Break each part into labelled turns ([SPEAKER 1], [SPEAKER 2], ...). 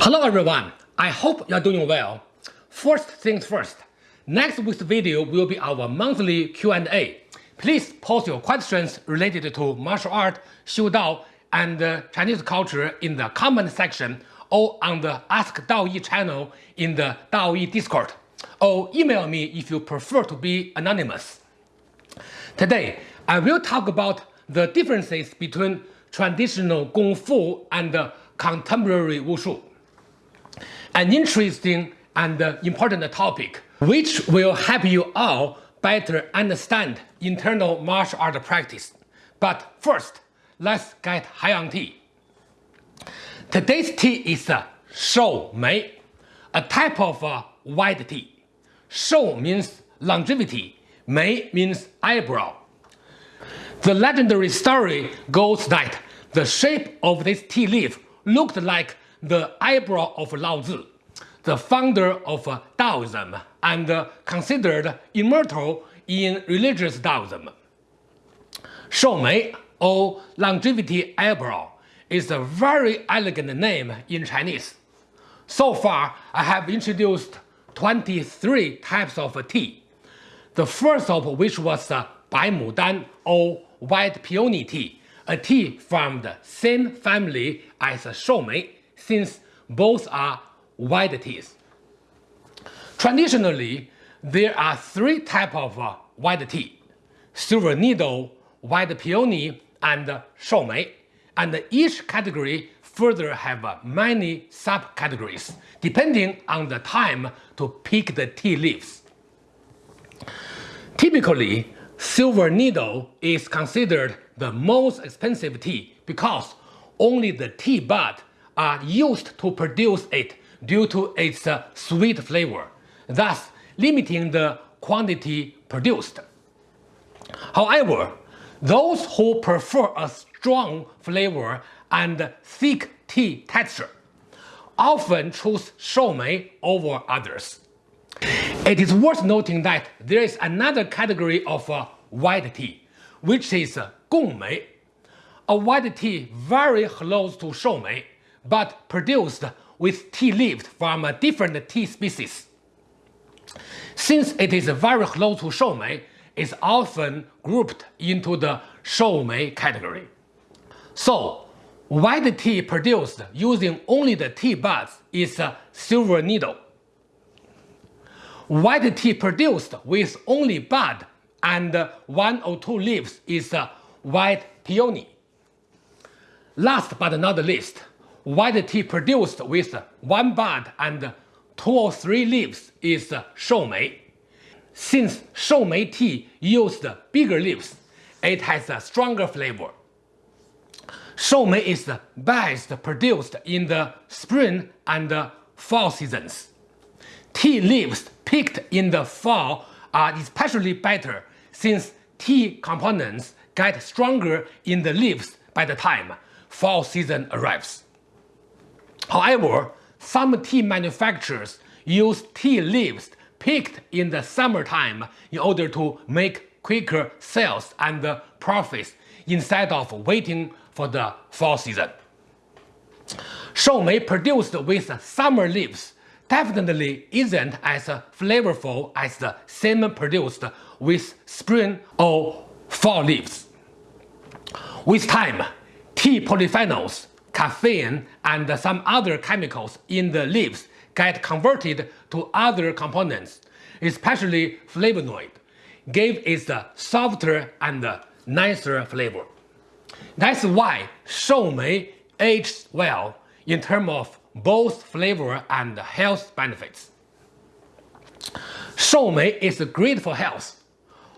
[SPEAKER 1] Hello everyone, I hope you're doing well. First things first, next week's video will be our monthly Q&A. Please post your questions related to martial art, Xiu Dao, and uh, Chinese culture in the comment section or on the Ask Daoyi channel in the Daoyi Discord, or email me if you prefer to be anonymous. Today, I will talk about the differences between traditional Kung Fu and contemporary Wushu. An interesting and important topic, which will help you all better understand internal martial art practice. But first, let's get high on tea. Today's tea is shou mei, a type of uh, white tea. Shou means longevity, mei means eyebrow. The legendary story goes that the shape of this tea leaf looked like the eyebrow of Lao Tzu, the founder of Taoism and considered immortal in religious Taoism. Shoumei, or longevity eyebrow, is a very elegant name in Chinese. So far, I have introduced 23 types of tea, the first of which was Bai Mudan or white peony tea, a tea from the same family as shoumei, since both are white teas. Traditionally, there are three types of uh, white tea, silver needle, white peony, and shoumei, and each category further have uh, many subcategories, depending on the time to pick the tea leaves. Typically, silver needle is considered the most expensive tea because only the tea bud are used to produce it due to its uh, sweet flavor, thus limiting the quantity produced. However, those who prefer a strong flavor and thick tea texture often choose shoumei over others. It is worth noting that there is another category of uh, white tea, which is uh, gongmei, a white tea very close to shoumei, but produced with tea leaves from a different tea species. Since it is very close to shoumei, it's often grouped into the shoumei category. So, white tea produced using only the tea buds is a silver needle. White tea produced with only bud and one or two leaves is a white peony. Last but not least, white tea produced with one bud and two or three leaves is shoumei. Since shoumei tea used bigger leaves, it has a stronger flavor. Shoumei is best produced in the spring and fall seasons. Tea leaves picked in the fall are especially better since tea components get stronger in the leaves by the time fall season arrives. However, some tea manufacturers use tea leaves picked in the summertime in order to make quicker sales and profits instead of waiting for the fall season. Shoumei produced with summer leaves definitely isn't as flavorful as the same produced with spring or fall leaves. With time, tea polyphenols caffeine and some other chemicals in the leaves get converted to other components, especially flavonoid, give it a softer and nicer flavor. That's why shoumei ages well in terms of both flavor and health benefits. Shoumei is great for health.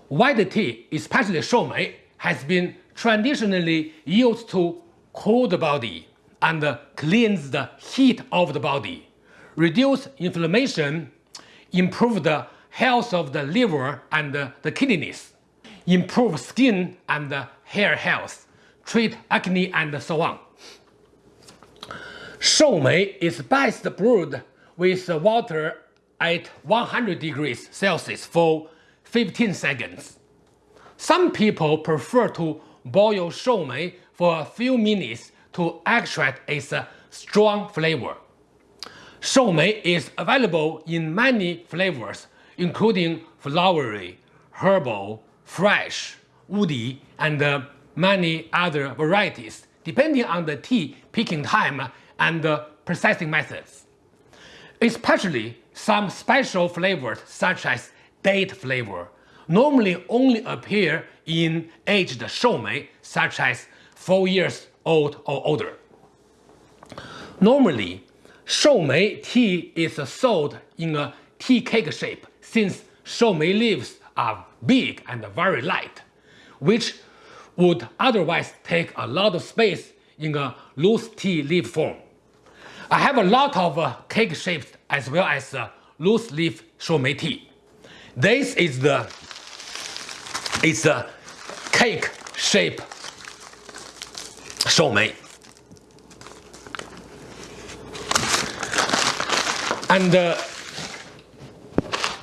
[SPEAKER 1] White tea, especially shoumei, has been traditionally used to cool the body and cleanse the heat of the body, reduce inflammation, improve the health of the liver and the kidneys, improve skin and hair health, treat acne and so on. Shoumei is best brewed with water at 100 degrees Celsius for 15 seconds. Some people prefer to boil shoumei for a few minutes to extract its strong flavor. Shoumei is available in many flavors, including flowery, herbal, fresh, woody, and uh, many other varieties, depending on the tea picking time and processing methods. Especially some special flavors such as date flavor normally only appear in aged shoumei such as 4 years old or older. Normally, shoumei tea is sold in a tea cake shape since shoumei leaves are big and very light, which would otherwise take a lot of space in a loose tea leaf form. I have a lot of uh, cake shapes as well as uh, loose leaf shoumei tea. This is the it's a cake shape shoumei. And uh,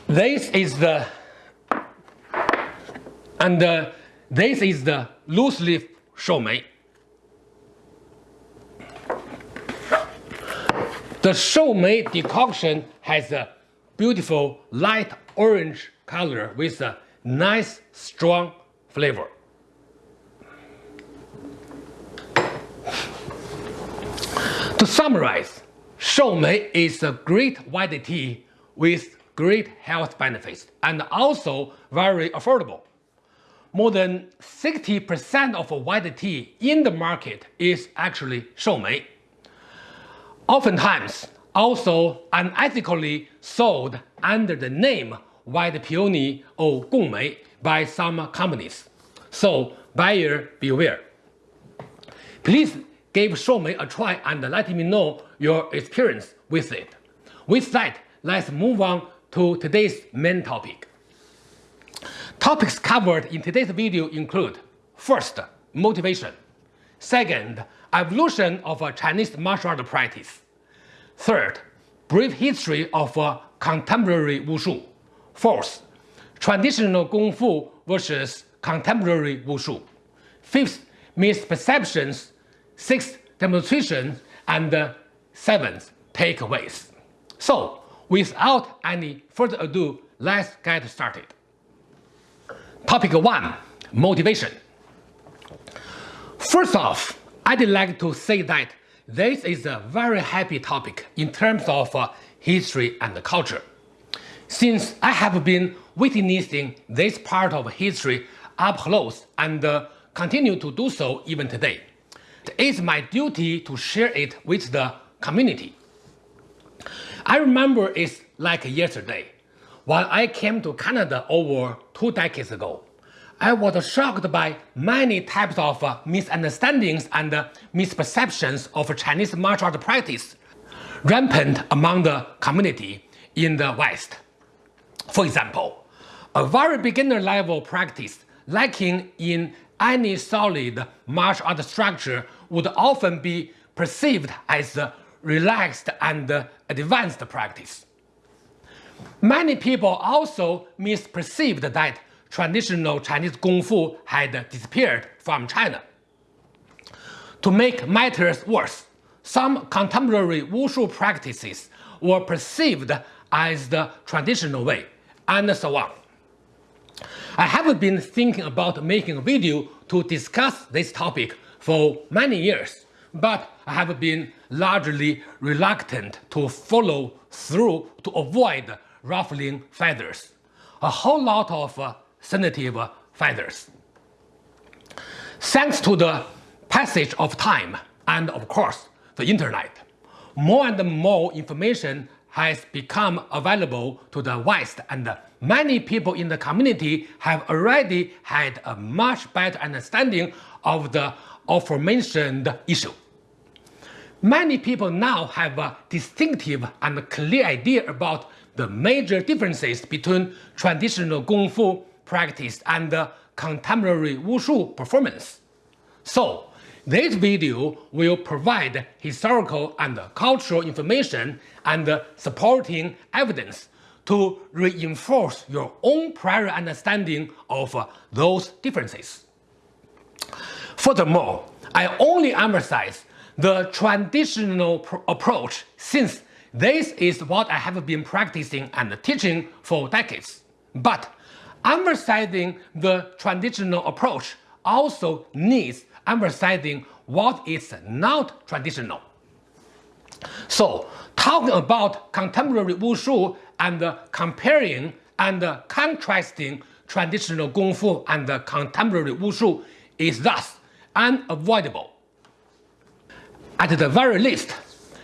[SPEAKER 1] this is the and uh, this is the loose leaf shoumei. The shoumei decoction has a beautiful light orange color with a nice strong flavor. To summarize, shoumei is a great white tea with great health benefits and also very affordable. More than 60% of white tea in the market is actually shoumei. Oftentimes, also unethically sold under the name white peony or gongmei by some companies. So buyer beware. Please give shoumei a try and let me know your experience with it. With that, let's move on to today's main topic. Topics covered in today's video include First, motivation. Second, evolution of a Chinese martial art practice. Third, brief history of contemporary wushu. Fourth, traditional Kung Fu versus contemporary Wushu. Fifth, misperceptions. Sixth, demonstration. And seventh, takeaways. So, without any further ado, let's get started. Topic 1. Motivation. First off, I'd like to say that this is a very happy topic in terms of uh, history and culture since I have been witnessing this part of history up close and uh, continue to do so even today. It is my duty to share it with the community. I remember it's like yesterday. When I came to Canada over two decades ago, I was shocked by many types of uh, misunderstandings and uh, misperceptions of Chinese martial art practice rampant among the community in the West. For example, a very beginner level practice lacking in any solid martial art structure would often be perceived as a relaxed and advanced practice. Many people also misperceived that traditional Chinese Kung Fu had disappeared from China. To make matters worse, some contemporary wushu practices were perceived as the traditional way, and so on. I have been thinking about making a video to discuss this topic for many years, but I have been largely reluctant to follow through to avoid ruffling feathers. A whole lot of uh, sensitive feathers. Thanks to the passage of time and of course the internet, more and more information has become available to the West and many people in the community have already had a much better understanding of the aforementioned issue. Many people now have a distinctive and clear idea about the major differences between traditional Kung Fu practice and contemporary Wushu performance. So, this video will provide historical and cultural information and supporting evidence to reinforce your own prior understanding of those differences. Furthermore, I only emphasize the traditional approach since This is what I have been practicing and teaching for decades. But emphasizing the traditional approach also needs emphasizing what is not traditional. So, talking about contemporary wushu and comparing and contrasting traditional Kung Fu and contemporary Wushu is thus unavoidable. At the very least,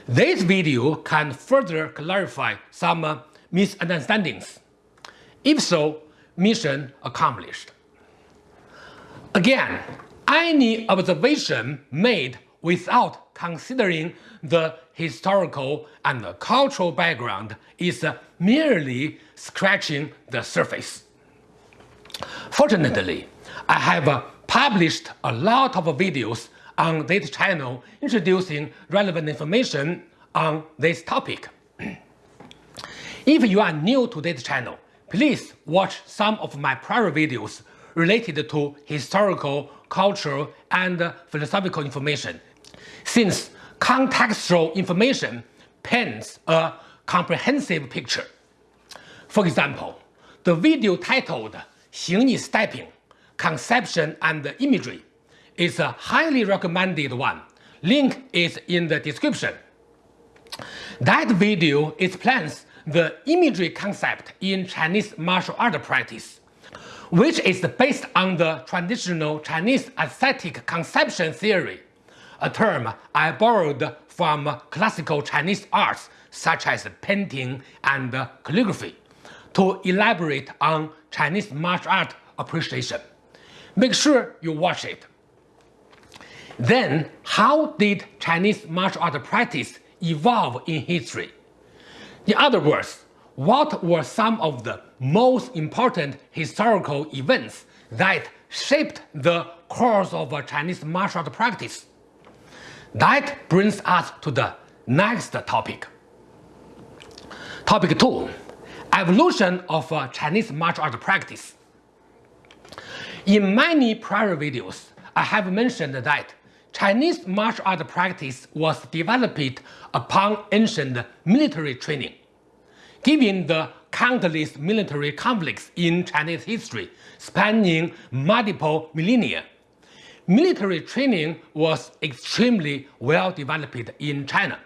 [SPEAKER 1] this video can further clarify some misunderstandings. If so, mission accomplished. Again, any observation made without considering the historical and cultural background is merely scratching the surface. Fortunately, I have published a lot of videos on this channel introducing relevant information on this topic. if you are new to this channel, please watch some of my prior videos related to historical, cultural, and philosophical information, since contextual information paints a comprehensive picture. For example, the video titled 形意 stepping, conception and imagery is a highly recommended one. Link is in the description. That video explains the imagery concept in Chinese martial art practice, which is based on the traditional Chinese aesthetic conception theory, a term I borrowed from classical Chinese arts such as painting and calligraphy to elaborate on Chinese martial art appreciation. Make sure you watch it. Then, how did Chinese martial art practice evolve in history? In other words, what were some of the most important historical events that shaped the course of Chinese martial art practice? That brings us to the next topic. Topic 2 Evolution of Chinese martial art practice. In many prior videos, I have mentioned that Chinese martial art practice was developed upon ancient military training. Given the countless military conflicts in Chinese history spanning multiple millennia, military training was extremely well developed in China.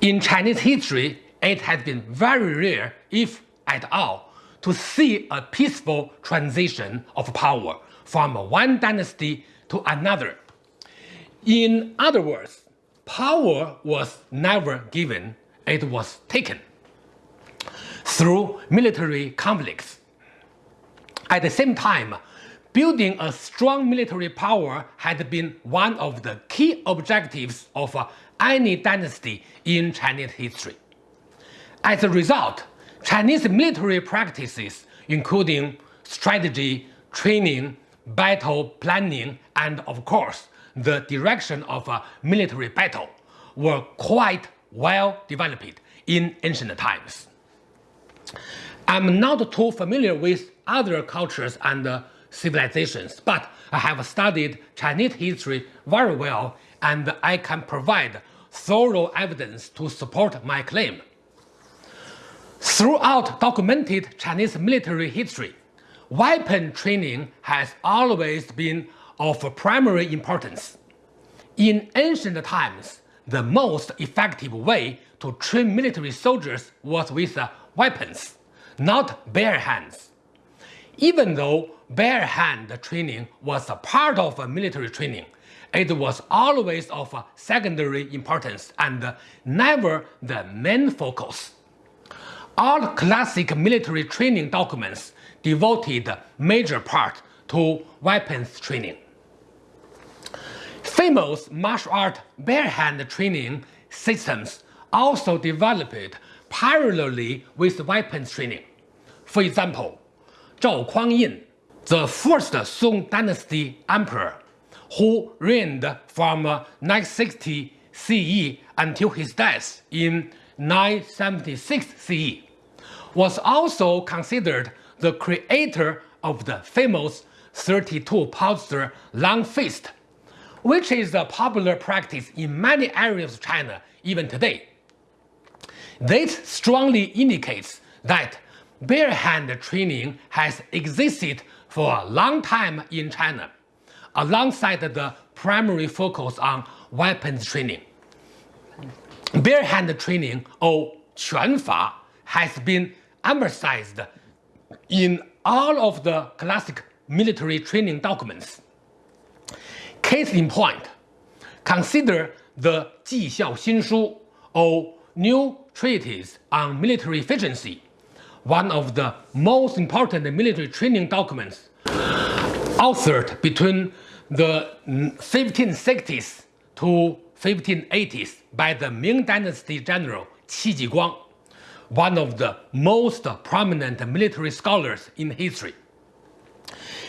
[SPEAKER 1] In Chinese history, it has been very rare, if at all, to see a peaceful transition of power from one dynasty to another. In other words, power was never given, it was taken through military conflicts. At the same time, building a strong military power had been one of the key objectives of any dynasty in Chinese history. As a result, Chinese military practices, including strategy, training, battle planning, and of course, the direction of a military battle, were quite well developed in ancient times. I'm not too familiar with other cultures and uh, civilizations, but I have studied Chinese history very well and I can provide thorough evidence to support my claim. Throughout documented Chinese military history, weapon training has always been of primary importance. In ancient times, the most effective way to train military soldiers was with uh, weapons, not bare hands. Even though bare hand training was a part of military training, it was always of secondary importance and never the main focus all classic military training documents devoted major part to weapons training. Famous martial art bare-hand training systems also developed parallelly with weapons training. For example, Zhao Kuangyin, the first Song dynasty emperor, who reigned from 960 CE until his death in 976 CE, was also considered the creator of the famous 32-posture long fist, which is a popular practice in many areas of China even today. This strongly indicates that bare hand training has existed for a long time in China, alongside the primary focus on weapons training. Bare hand training or Quanfa has been emphasized in all of the classic military training documents. Case in point, consider the Ji Xiao Xin Shu or New Treatise on Military Efficiency, one of the most important military training documents authored between the 1560s to 1580s by the Ming Dynasty general Qi Jiguang, one of the most prominent military scholars in history.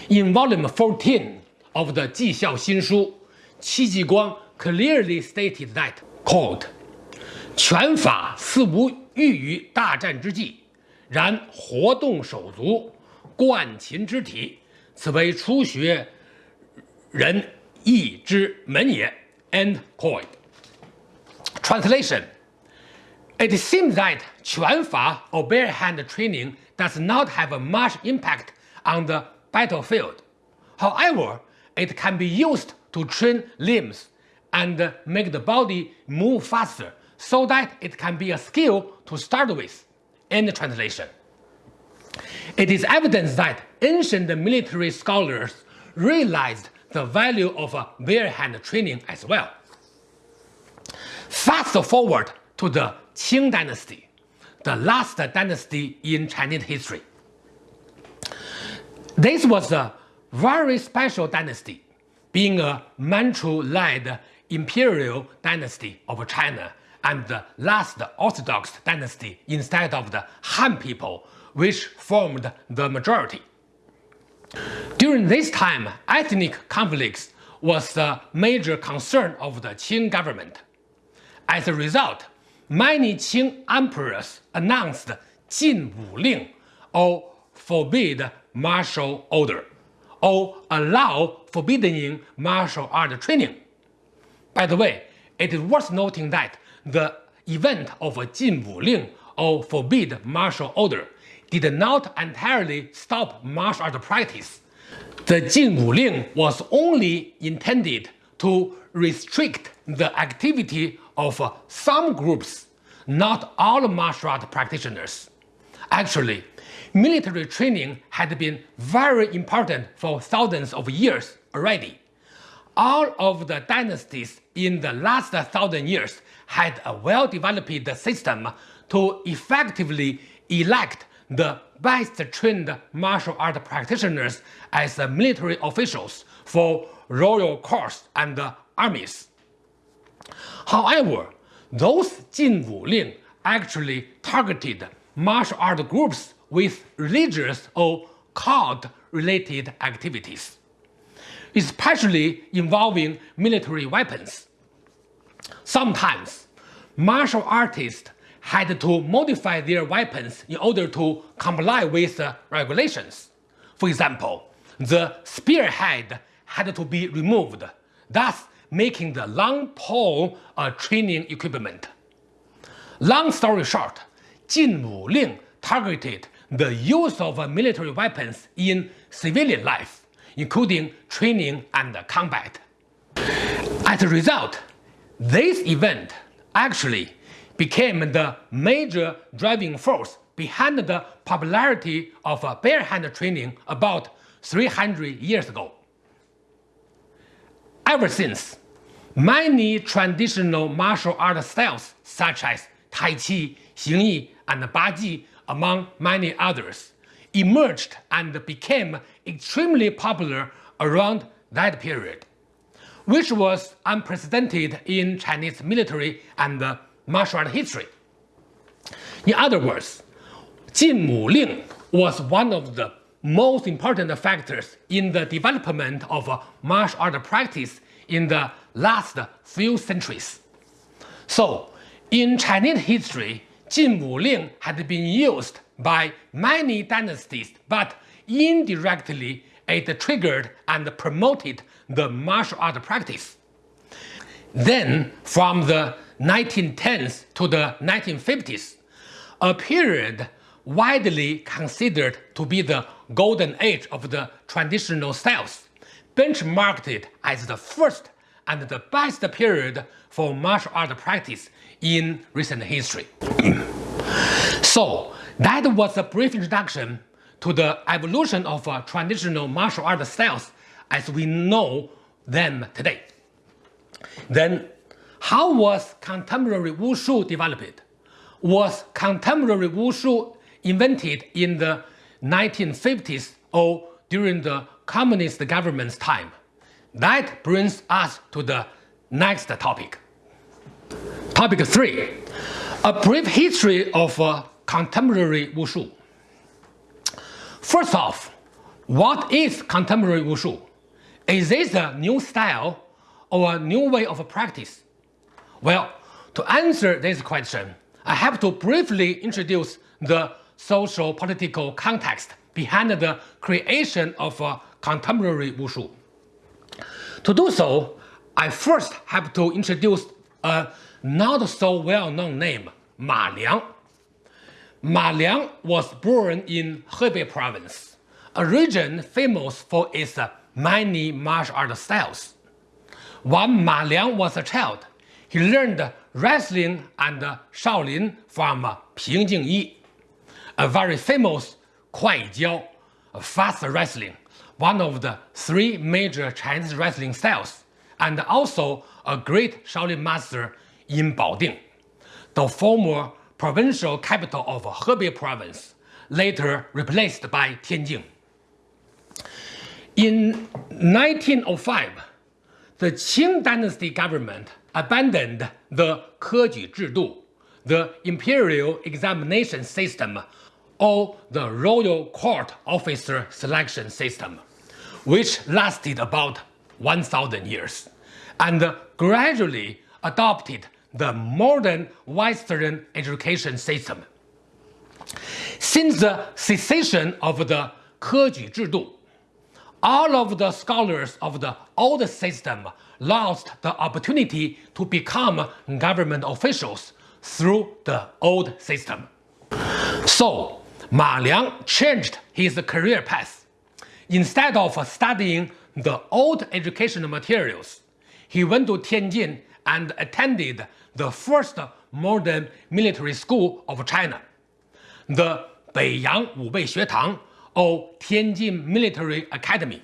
[SPEAKER 1] In volume 14 of the 绩效新书, Qi Jiguang clearly stated that, quote, 拳法似无欲于大战之际，然活动手足，贯勤之体，此为初学人义之门也。 End quote. Translation It seems that 拳法 or bare hand training does not have much impact on the battlefield. However, it can be used to train limbs and make the body move faster so that it can be a skill to start with. End translation. It is evidence that ancient military scholars realized the value of uh, a bare hand training as well. Fast forward to the Qing dynasty, the last dynasty in Chinese history. This was a very special dynasty, being a Manchu-led imperial dynasty of China and the last Orthodox dynasty instead of the Han people, which formed the majority. During this time, ethnic conflicts was a major concern of the Qing government. As a result, many Qing emperors announced Jin Wu Ling, or forbid martial order, or allow forbidding martial art training. By the way, it is worth noting that the event of Jin Wu Ling or forbid martial order did not entirely stop martial art practice. The Jin Wu Ling was only intended to restrict the activity of some groups, not all martial art practitioners. Actually, military training had been very important for thousands of years already. All of the dynasties in the last thousand years had a well-developed system to effectively elect the best trained martial art practitioners as military officials for royal courts and armies. However, those Jin Wu actually targeted martial art groups with religious or cult-related activities, especially involving military weapons. Sometimes, martial artists had to modify their weapons in order to comply with the regulations. For example, the spearhead had to be removed, thus making the long pole a training equipment. Long story short, Jin Wu Ling targeted the use of military weapons in civilian life, including training and combat. As a result, this event actually became the major driving force behind the popularity of uh, bare hand training about 300 years ago. Ever since, many traditional martial art styles such as Tai Chi, Xing Yi, and Baji, among many others, emerged and became extremely popular around that period, which was unprecedented in Chinese military and martial art history. In other words, Jin Wu Ling was one of the most important factors in the development of uh, martial art practice in the last few centuries. So, in Chinese history, Jin Wu Ling had been used by many dynasties, but indirectly it triggered and promoted the martial art practice. Then, from the 1910s to the 1950s, a period widely considered to be the golden age of the traditional styles, benchmarked as the first and the best period for martial art practice in recent history. so that was a brief introduction to the evolution of uh, traditional martial art styles as we know them today. Then, how was contemporary wushu developed? Was contemporary wushu invented in the 1950s or during the communist government's time? That brings us to the next topic. Topic 3. A brief history of uh, contemporary wushu. First off, what is contemporary wushu? Is this a new style or a new way of practice? Well, to answer this question, I have to briefly introduce the social political context behind the creation of a contemporary wushu. To do so, I first have to introduce a not so well-known name, Ma Liang. Ma Liang was born in Hebei province, a region famous for its many martial art styles. When Ma Liang was a child, he learned wrestling and Shaolin from Ping Jingyi, a very famous Kuai Jiao, fast wrestling, one of the three major Chinese wrestling styles, and also a great Shaolin master in Baoding, the former provincial capital of Hebei province, later replaced by Tianjin. In 1905, the Qing dynasty government abandoned the Zhidu, the imperial examination system, or the royal court officer selection system, which lasted about 1,000 years, and gradually adopted the modern Western education system. Since the cessation of the Zhidu, all of the scholars of the old system lost the opportunity to become government officials through the old system. So, Ma Liang changed his career path. Instead of studying the old educational materials, he went to Tianjin and attended the first modern military school of China, the Beiyang Wubei Xuetang or Tianjin Military Academy.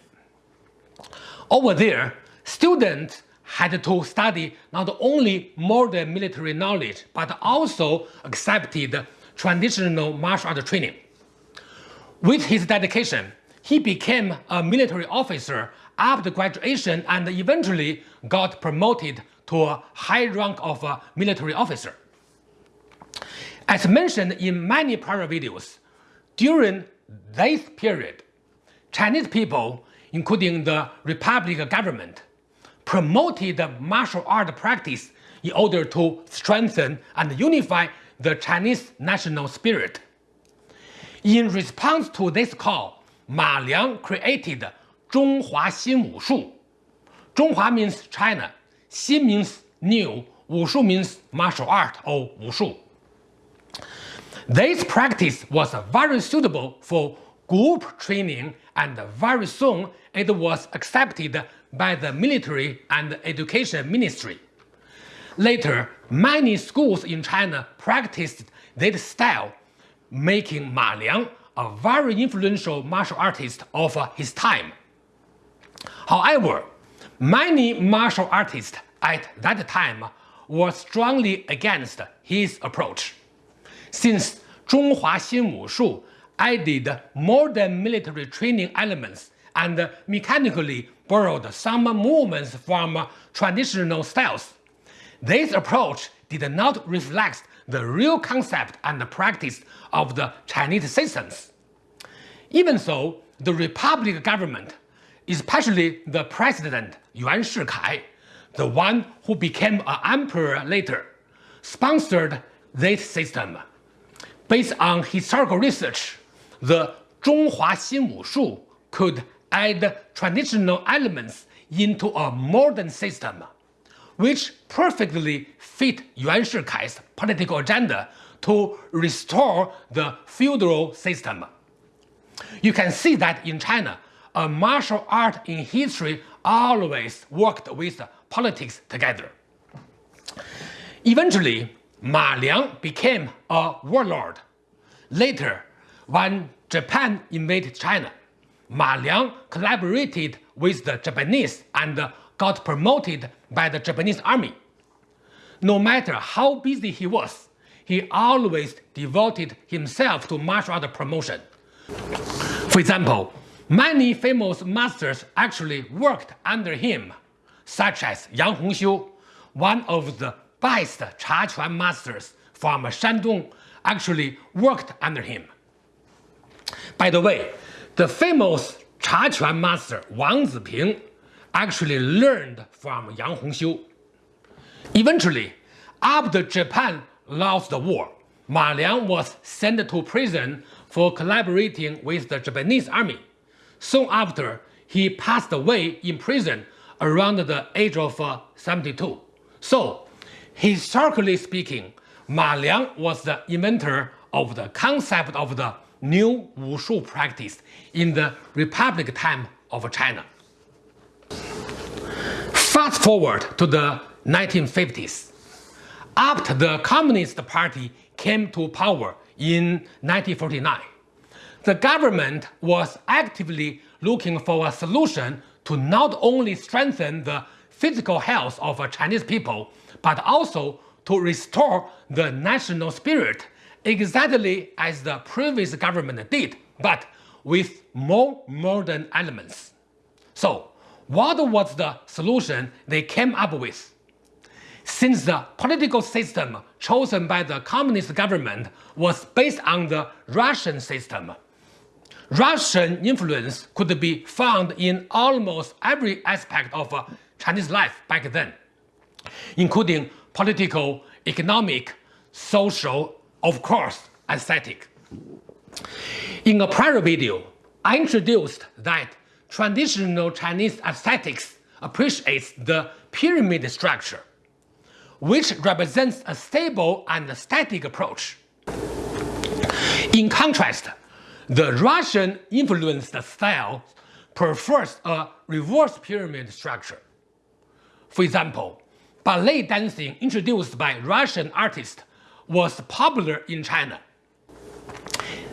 [SPEAKER 1] Over there, students had to study not only modern military knowledge but also accepted traditional martial art training. With his dedication, he became a military officer after graduation and eventually got promoted to a high rank of a military officer. As mentioned in many prior videos, during this period, Chinese people, including the Republic government, promoted martial art practice in order to strengthen and unify the Chinese national spirit. In response to this call, Ma Liang created Zhonghua Xin Wushu. Zhonghua means China, Xin means new, Wushu means martial art or Wushu. This practice was very suitable for group training and very soon it was accepted by the military and education ministry. Later, many schools in China practiced this style, making Ma Liang a very influential martial artist of his time. However, many martial artists at that time were strongly against his approach since Zhonghua Xin Wushu added modern military training elements and mechanically borrowed some movements from traditional styles. This approach did not reflect the real concept and practice of the Chinese systems. Even so, the Republic government, especially the president Yuan Shikai, the one who became an emperor later, sponsored this system Based on historical research, the Zhonghua Xin Wushu could add traditional elements into a modern system, which perfectly fit Yuan Shikai's political agenda to to restore the feudal system. You can see that in China, a martial art in history always worked with politics together. Eventually, Ma Liang became a warlord. Later, when Japan invaded China, Ma Liang collaborated with the Japanese and got promoted by the Japanese army. No matter how busy he was, he always devoted himself to martial art promotion. For example, many famous masters actually worked under him, such as Yang Hongxiu, one of the best Chaquan masters from Shandong, actually worked under him. By the way, the famous Chaquan master Wang Ziping actually learned from Yang Hongxiu. Eventually, after Japan lost the war, Ma Liang was sent to prison for collaborating with the Japanese army. Soon after, he passed away in prison around the age of uh, 72. So, historically speaking, Ma Liang was the inventor of the concept of the new wushu practice in the Republic time of China. Fast forward to the 1950s. After the Communist Party came to power in 1949, the government was actively looking for a solution to not only strengthen the physical health of Chinese people, but also to restore the national spirit exactly as the previous government did, but with more modern elements. So, what was the solution they came up with? Since the political system chosen by the communist government was based on the Russian system, Russian influence could be found in almost every aspect of uh, Chinese life back then, including political, economic, social, of course, aesthetic. In a prior video, I introduced that traditional Chinese aesthetics appreciates the pyramid structure, which represents a stable and static approach. In contrast, the Russian influenced style prefers a reverse pyramid structure. For example, ballet dancing introduced by Russian artists was popular in China.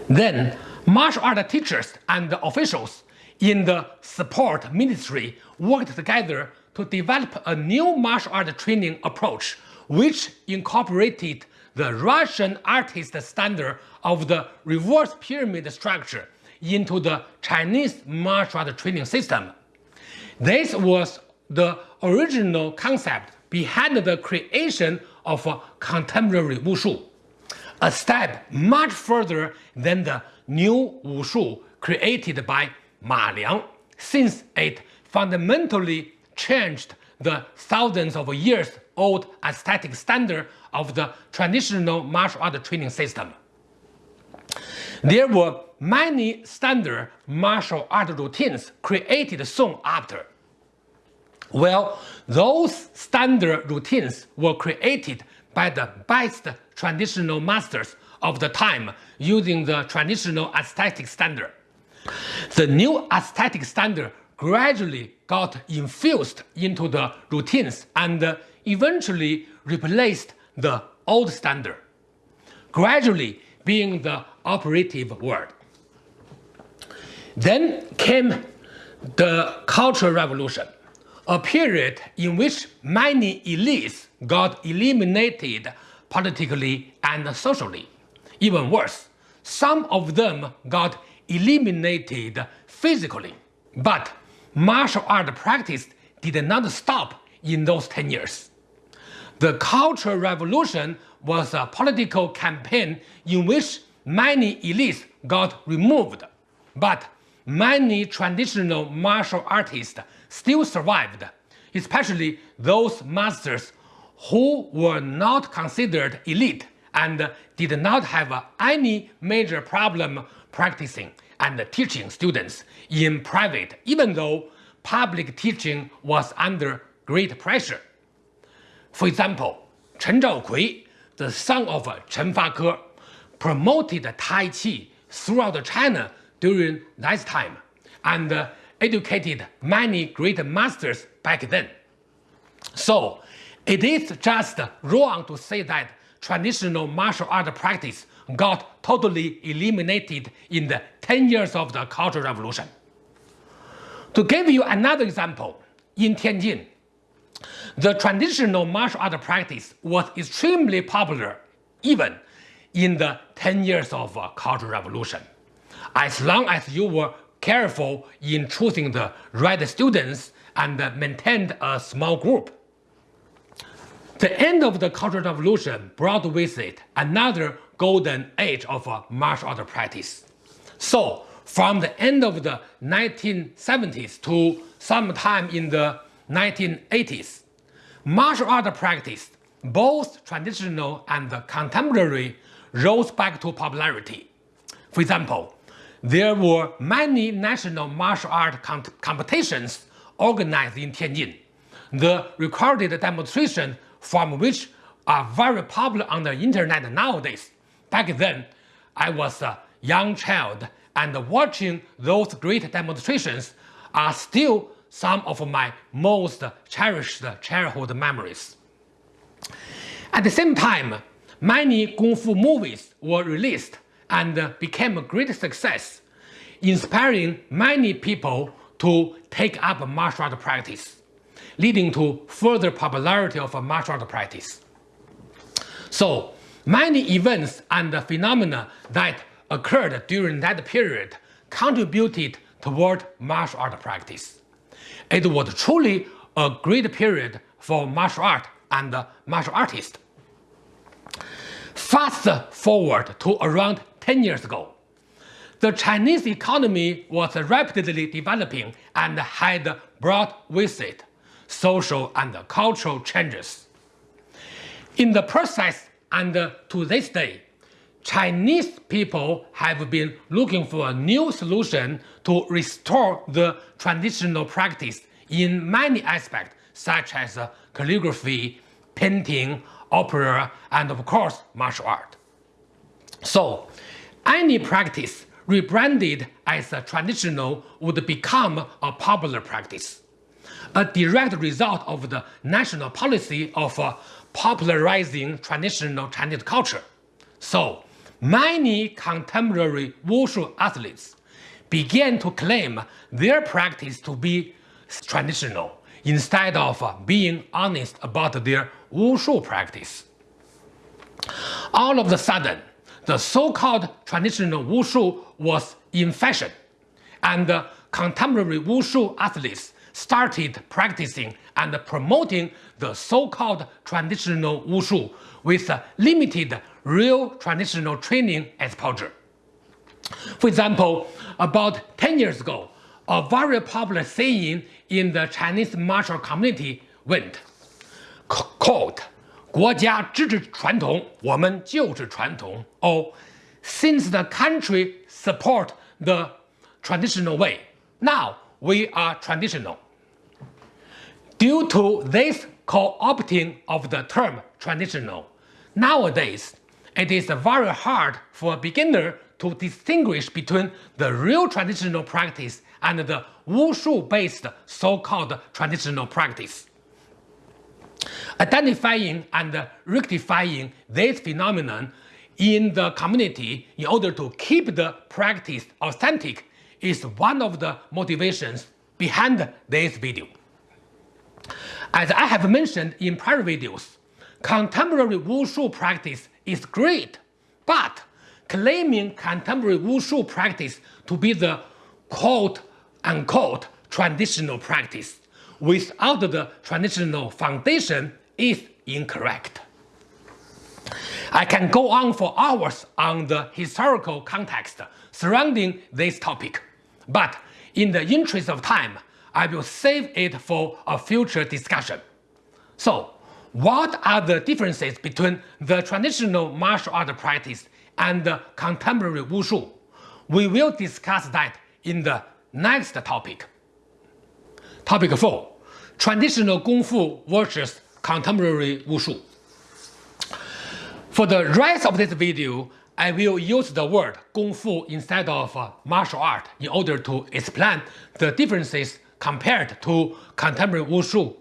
[SPEAKER 1] Then, martial art teachers and officials in the support ministry worked together to develop a new martial art training approach which incorporated the Russian artist standard of the reverse pyramid structure into the Chinese martial art training system. This was the original concept behind the creation of uh, contemporary wushu, a step much further than the new wushu created by Ma Liang, since it fundamentally changed the thousands of years old aesthetic standard of the traditional martial art training system. There were many standard martial art routines created soon after. Well, those standard routines were created by the best traditional masters of the time using the traditional aesthetic standard. The new aesthetic standard gradually got infused into the routines and eventually replaced the old standard, gradually being the operative word. Then came the Cultural Revolution, a period in which many elites got eliminated politically and socially. Even worse, some of them got eliminated physically. But martial art practice did not stop in those 10 years. The Cultural Revolution was a political campaign in which many elites got removed, but many traditional martial artists still survived, especially those masters who were not considered elite and did not have any major problem practicing and teaching students in private even though public teaching was under great pressure. For example, Chen Zhaokui, the son of Chen Fake, promoted Tai Chi throughout China during that time and educated many great masters back then. So it is just wrong to say that traditional martial art practice got totally eliminated in the 10 years of the Cultural Revolution. To give you another example, in Tianjin, the traditional martial art practice was extremely popular even in the 10 years of uh, Cultural Revolution. As long as you were careful in choosing the right students and maintained a small group. The end of the Cultural Revolution brought with it another golden age of uh, martial art practice. So, from the end of the 1970s to sometime in the 1980s, martial art practice, both traditional and contemporary, rose back to popularity. For example, there were many national martial art competitions organized in Tianjin. The recorded demonstration from which are very popular on the internet nowadays. Back then, I was a young child and watching those great demonstrations are still some of my most cherished childhood memories. At the same time, many Kung Fu movies were released and uh, became a great success, inspiring many people to take up martial art practice, leading to further popularity of martial art practice. So, many events and phenomena that occurred during that period contributed toward martial art practice. It was truly a great period for martial art and uh, martial artists. Fast forward to around 10 years ago, the Chinese economy was rapidly developing and had brought with it social and cultural changes. In the process and to this day, Chinese people have been looking for a new solution to restore the traditional practice in many aspects such as calligraphy, painting, opera, and of course martial art. So, any practice rebranded as a traditional would become a popular practice, a direct result of the national policy of uh, popularizing traditional Chinese culture. So, many contemporary wushu athletes began to claim their practice to be traditional instead of uh, being honest about their wushu practice. All of a sudden, the so-called traditional wushu was in fashion, and contemporary wushu athletes started practicing and promoting the so-called traditional wushu with limited real traditional training exposure. For example, about 10 years ago, a very popular saying in the Chinese martial community went, quote, 国家支持传统，我们就是传统. Or, since the country support the traditional way, now we are traditional. Due to this co-opting of the term traditional, nowadays it is very hard for a beginner to distinguish between the real traditional practice and the wushu-based so-called traditional practice. Identifying and rectifying this phenomenon in the community in order to keep the practice authentic is one of the motivations behind this video. As I have mentioned in prior videos, contemporary wushu practice is great, but claiming contemporary wushu practice to be the quote-unquote traditional practice without the traditional foundation is incorrect. I can go on for hours on the historical context surrounding this topic, but in the interest of time, I will save it for a future discussion. So, what are the differences between the traditional martial art practice and the contemporary wushu? We will discuss that in the next topic. Topic 4. Traditional Kung Fu versus contemporary Wushu. For the rest of this video, I will use the word Kung Fu instead of uh, martial art in order to explain the differences compared to contemporary Wushu.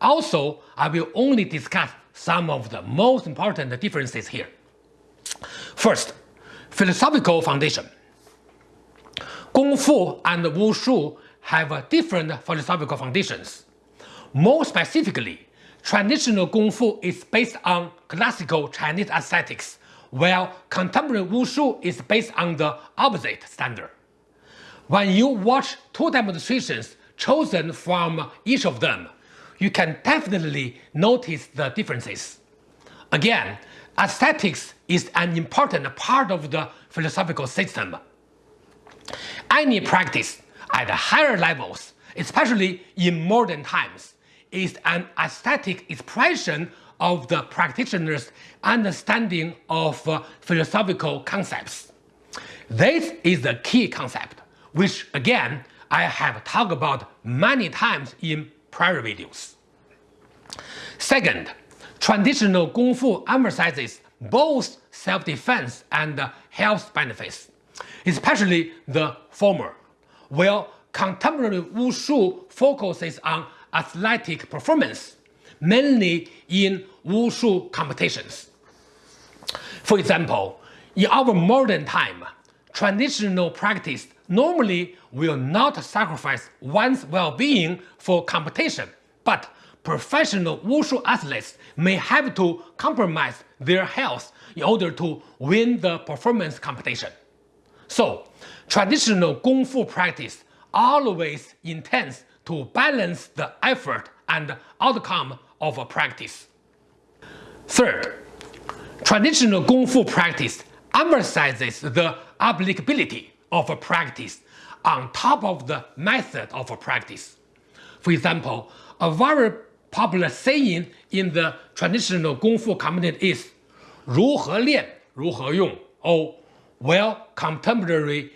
[SPEAKER 1] Also, I will only discuss some of the most important differences here. First, philosophical foundation. Kung Fu and Wushu have different philosophical foundations. More specifically, traditional Kung Fu is based on classical Chinese aesthetics, while contemporary Wushu is based on the opposite standard. When you watch two demonstrations chosen from each of them, you can definitely notice the differences. Again, aesthetics is an important part of the philosophical system. Any practice at higher levels, especially in modern times, is an aesthetic expression of the practitioner's understanding of uh, philosophical concepts. This is the key concept, which again I have talked about many times in prior videos. Second, traditional Kung Fu emphasizes both self-defense and health benefits, especially the former, while contemporary Wushu focuses on athletic performance, mainly in Wushu competitions. For example, in our modern time, traditional practice normally will not sacrifice one's well-being for competition, but professional Wushu athletes may have to compromise their health in order to win the performance competition. So, traditional Kung Fu practice always intends to balance the effort and outcome of a practice. Third, traditional Kung Fu practice emphasizes the applicability of a practice on top of the method of a practice. For example, a very popular saying in the traditional Kung Fu community is 如何练如何用 or while contemporary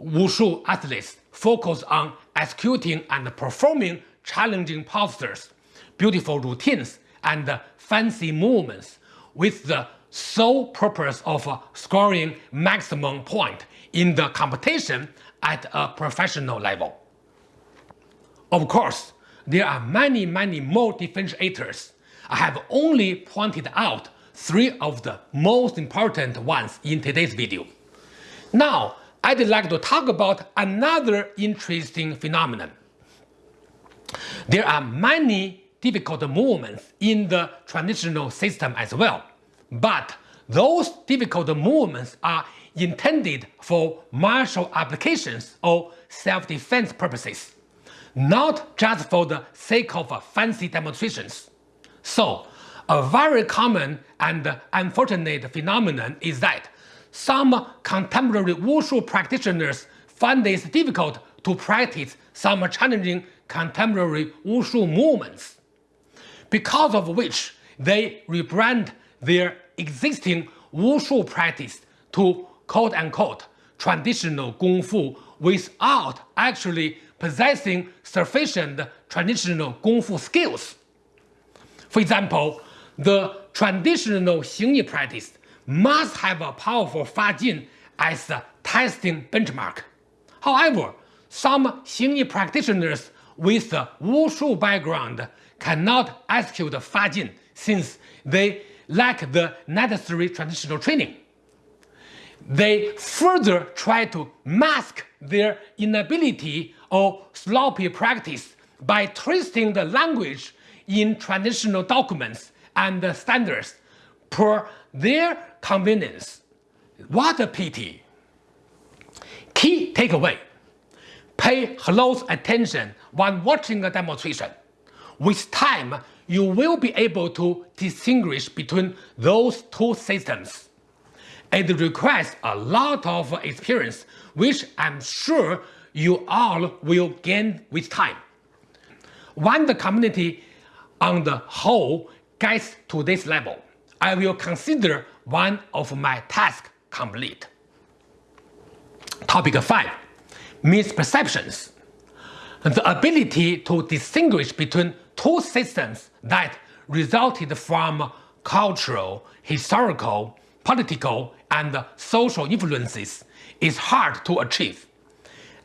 [SPEAKER 1] Wushu athletes focus on executing and performing challenging postures, beautiful routines, and fancy movements with the sole purpose of scoring maximum point in the competition at a professional level. Of course, there are many many more differentiators. I have only pointed out three of the most important ones in today's video. Now, I'd like to talk about another interesting phenomenon. There are many difficult movements in the traditional system as well, but those difficult movements are intended for martial applications or self-defense purposes, not just for the sake of fancy demonstrations. So, a very common and unfortunate phenomenon is that some contemporary Wushu practitioners find it difficult to practice some challenging contemporary Wushu movements, because of which they rebrand their existing Wushu practice to quote-unquote traditional Kung Fu without actually possessing sufficient traditional Kung Fu skills. For example, the traditional Xingyi practice must have a powerful Fajin as a testing benchmark. However, some Xingyi practitioners with a Wushu background cannot execute Fajin since they lack the necessary traditional training. They further try to mask their inability or sloppy practice by twisting the language in traditional documents and standards per their convenience. What a pity! Key takeaway. Pay close attention when watching a demonstration. With time, you will be able to distinguish between those two systems. It requires a lot of experience, which I'm sure you all will gain with time. When the community on the whole gets to this level, I will consider one of my tasks complete. Topic 5. Misperceptions. The ability to distinguish between two systems that resulted from cultural, historical, political and social influences is hard to achieve.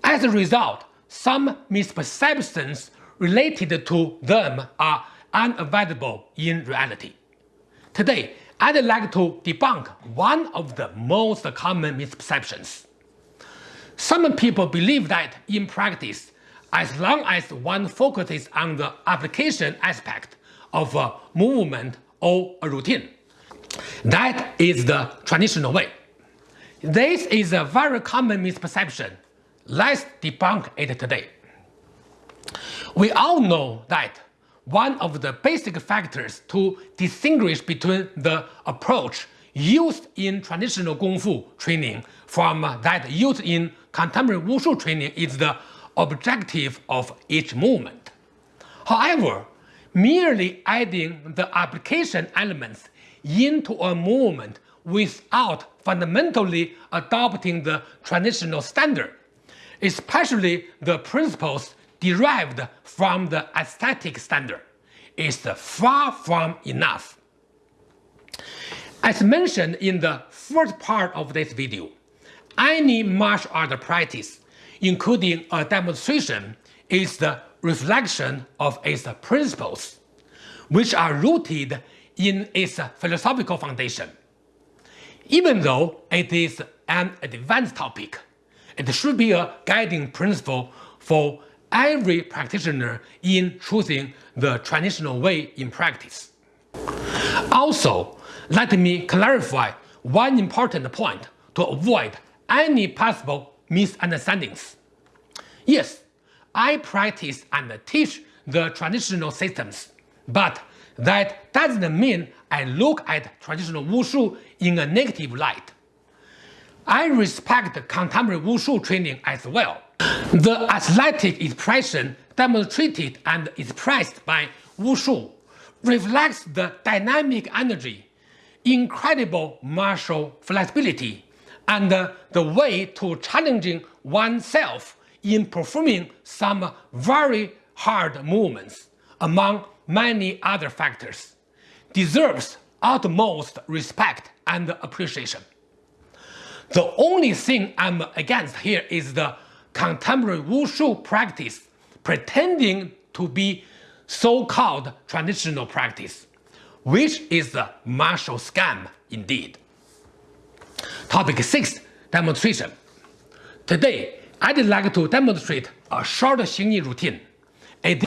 [SPEAKER 1] As a result, some misperceptions related to them are unavoidable in reality. Today, I'd like to debunk one of the most common misperceptions. Some people believe that in practice, as long as one focuses on the application aspect of a movement or a routine, that is the traditional way. This is a very common misperception. Let's debunk it today. We all know that one of the basic factors to distinguish between the approach used in traditional Kung Fu training from that used in contemporary Wushu training is the objective of each movement. However, merely adding the application elements into a movement without fundamentally adopting the traditional standard, especially the principles derived from the aesthetic standard, is far from enough. As mentioned in the first part of this video, any martial art practice, including a demonstration, is the reflection of its principles, which are rooted in its philosophical foundation. Even though it is an advanced topic, it should be a guiding principle for every practitioner in choosing the traditional way in practice. Also, let me clarify one important point to avoid any possible misunderstandings. Yes, I practice and teach the traditional systems, but that doesn't mean I look at traditional wushu in a negative light. I respect contemporary wushu training as well. The athletic expression demonstrated and expressed by Wu wushu reflects the dynamic energy, incredible martial flexibility, and the way to challenging oneself in performing some very hard movements, among many other factors, deserves utmost respect and appreciation. The only thing I'm against here is the contemporary wushu practice pretending to be so-called traditional practice, which is a martial scam indeed. Topic 6. Demonstration Today, I'd like to demonstrate a short Xingyi routine. It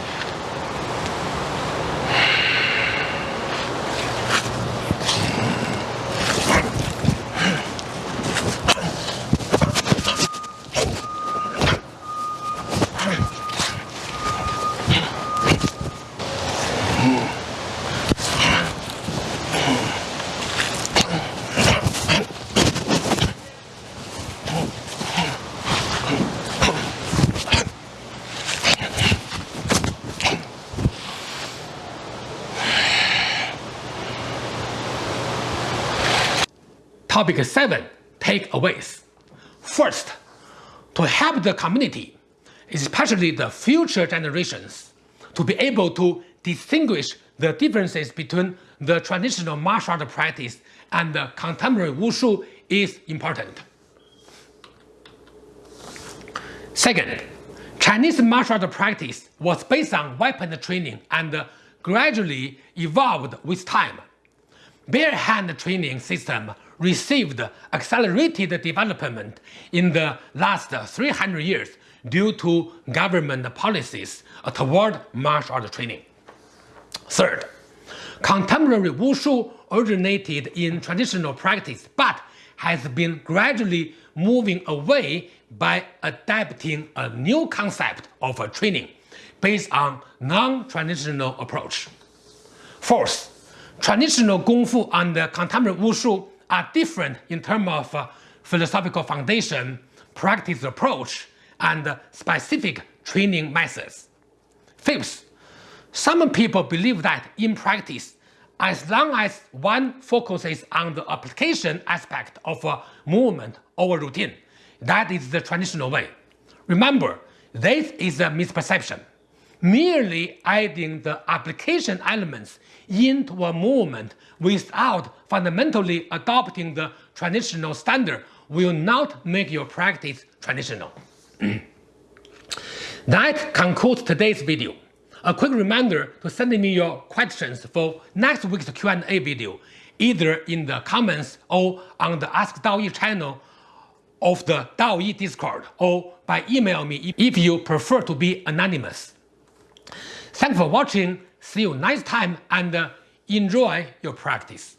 [SPEAKER 1] Topic 7 Takeaways First, to help the community, especially the future generations, to be able to distinguish the differences between the traditional martial art practice and the contemporary wushu is important. Second, Chinese martial art practice was based on weapon training and gradually evolved with time. Bare hand training system received accelerated development in the last 300 years due to government policies toward martial art training. Third, contemporary wushu originated in traditional practice but has been gradually moving away by adapting a new concept of training based on non-traditional approach. Fourth, traditional Kung Fu and contemporary Wushu are different in terms of uh, philosophical foundation, practice approach, and specific training methods. Fifth, some people believe that in practice, as long as one focuses on the application aspect of a movement or routine, that is the traditional way. Remember, this is a misperception. Merely adding the application elements into a movement without fundamentally adopting the traditional standard will not make your practice traditional. that concludes today's video. A quick reminder to send me your questions for next week's Q&A video, either in the comments or on the Ask DAOE channel of the DAOE Discord, or by email me if you prefer to be anonymous. Thanks for watching, see you next time and uh, enjoy your practice.